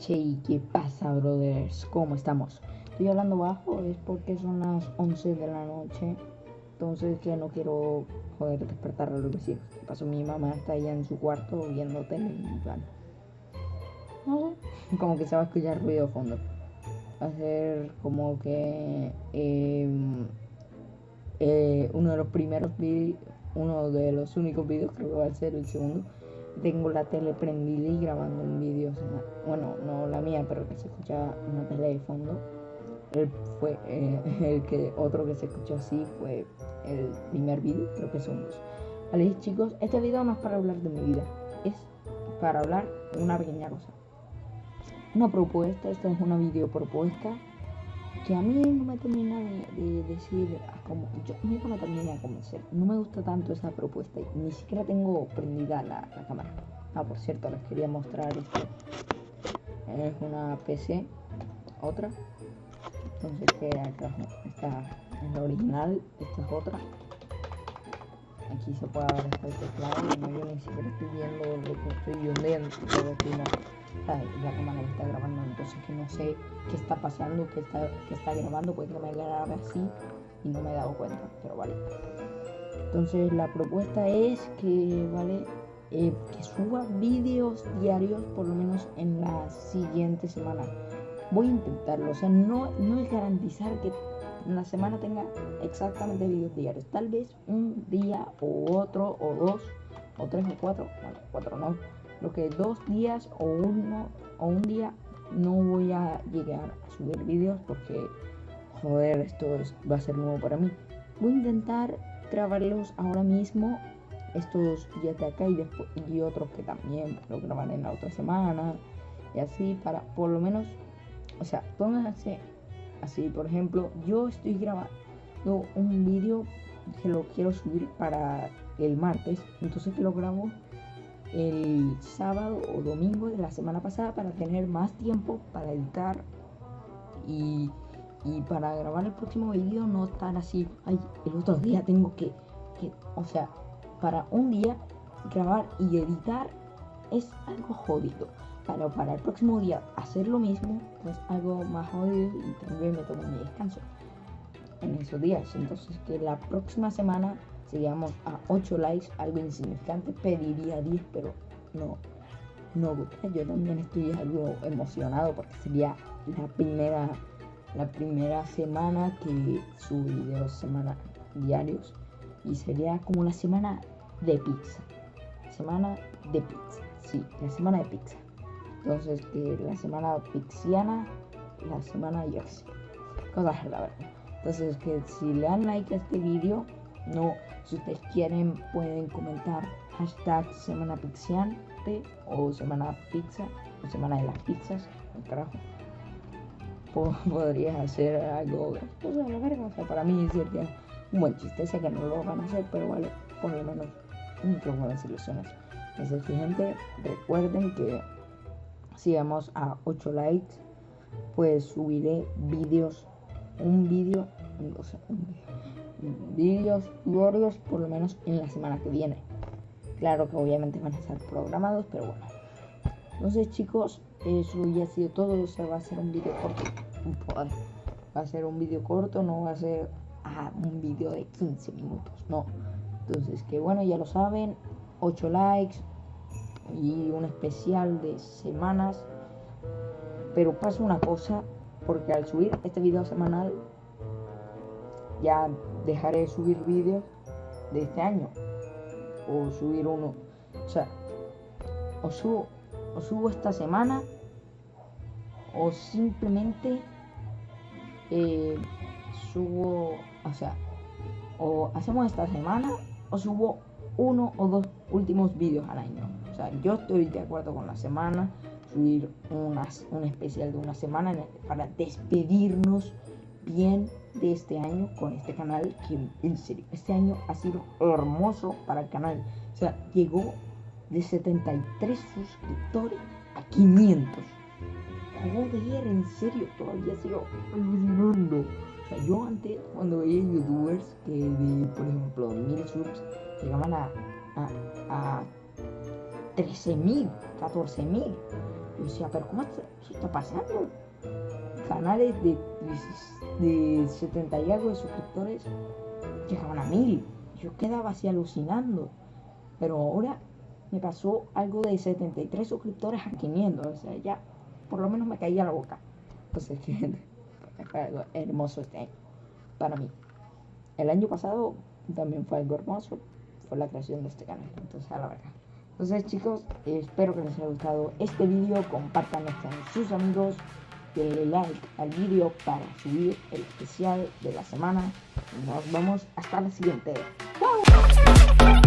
Che, ¿qué pasa, brothers? ¿Cómo estamos? Estoy hablando bajo, es porque son las 11 de la noche. Entonces, que no quiero joder despertar a los vecinos. ¿Qué pasó? Mi mamá está allá en su cuarto viendo tele. y No sé, como que se va a escuchar ruido de fondo. Va a ser como que em, eh, uno de los primeros vídeos, uno de los únicos vídeos, creo que va a ser el segundo tengo la tele prendida y grabando un vídeo. Bueno, no la mía, pero que se escucha una tele de fondo. El, fue, eh, el que otro que se escuchó así fue el primer vídeo, creo que son dos. Vale, chicos, este video no es para hablar de mi vida, es para hablar una pequeña cosa. Una propuesta, esta es una video propuesta que a mí no me termina de, decir, como, yo nunca me termina de convencer. No me gusta tanto esa propuesta, ni siquiera tengo prendida la, cámara. Ah, por cierto, les quería mostrar esto. Es una PC, otra. Entonces, que acá esta es la original, esta es otra. Aquí se puede ver el teclado, yo ni siquiera estoy viendo lo que estoy viendo, todo aquí la cámara está grabando, entonces que no sé qué está pasando, qué está, qué está grabando, puede que me grabe así y no me he dado cuenta, pero vale. Entonces la propuesta es que, vale, eh, que suba vídeos diarios por lo menos en la siguiente semana. Voy a intentarlo, o sea, no, no es garantizar que la semana tenga exactamente vídeos diarios. Tal vez un día o otro o dos o tres o cuatro, bueno, cuatro no. Lo que dos días o uno o un día no voy a llegar a subir vídeos porque joder esto va a ser nuevo para mí. Voy a intentar grabarlos ahora mismo estos días de acá y, después, y otros que también lo grabaré en la otra semana y así para por lo menos o sea pónganse así por ejemplo yo estoy grabando un vídeo que lo quiero subir para el martes entonces que lo grabo el sábado o domingo de la semana pasada para tener más tiempo para editar y, para grabar el próximo vídeo no estar así, ay, el otro día tengo que, o sea, para un día grabar y editar es algo jodido. Pero para el próximo día hacer lo mismo es algo más jodido y también me tomo mi descanso en esos días. Entonces que la próxima semana si llegamos a 8 likes, algo insignificante, pediría 10, pero no, no Yo también estoy algo emocionado porque sería la primera, la primera semana que subo videos semana diarios y sería como la semana de pizza. Semana de pizza, sí, la semana de pizza. Entonces, que la semana pixiana, la semana yo sé, cosas la verdad. Entonces, que si le dan like a este vídeo, no, si ustedes quieren pueden comentar hashtag semana pixiante o semana pizza o semana de las pizzas, carajo. Podría hacer algo gracioso la verga, o sea, para mí sería un buen chiste, sé que no lo van a hacer, pero vale, por lo menos un poco de ilusiones. Entonces, gente, recuerden que si vamos a 8 likes, pues subiré vídeos, un vídeo, o sea, vídeos por lo menos en la semana que viene. Claro que obviamente van a estar programados, pero bueno. Entonces chicos, eso ya ha sido todo. O va a ser un vídeo corto. Va a ser un vídeo corto, no va a ser ah, un vídeo de 15 minutos, no. Entonces que bueno, ya lo saben. 8 likes y un especial de semanas. Pero pasa una cosa, porque al subir este video semanal ya dejaré de subir vídeos de este año o subir uno o sea o subo o subo esta semana o simplemente eh, subo o sea o hacemos esta semana o subo uno o dos últimos vídeos al año. O sea yo estoy de acuerdo con la semana subir unas, un especial de una semana para despedirnos bien de este año con este canal que en serio este año ha sido hermoso para el canal. O sea llegó de 73 suscriptores a 500 joder en serio todavía sigo alucinando. O sea yo antes cuando veía youtubers que de por ejemplo 1000 subs llegaban a, a, 13.000, 14.000. Yo decía, pero ¿cómo está, está pasando? Canales de, de, de 70 y algo de suscriptores llegaban a 1000. Yo quedaba así alucinando. Pero ahora me pasó algo de 73 suscriptores a 500. O sea, ya por lo menos me caía la boca. Es que fue algo hermoso este año. Para mí. El año pasado también fue algo hermoso. Fue la creación de este canal. Entonces, a la verdad. Entonces, chicos, espero que les haya gustado este vídeo. Compartan con sus amigos. Denle like al vídeo para subir el especial de la semana. Nos vemos hasta la siguiente. ¡Chao!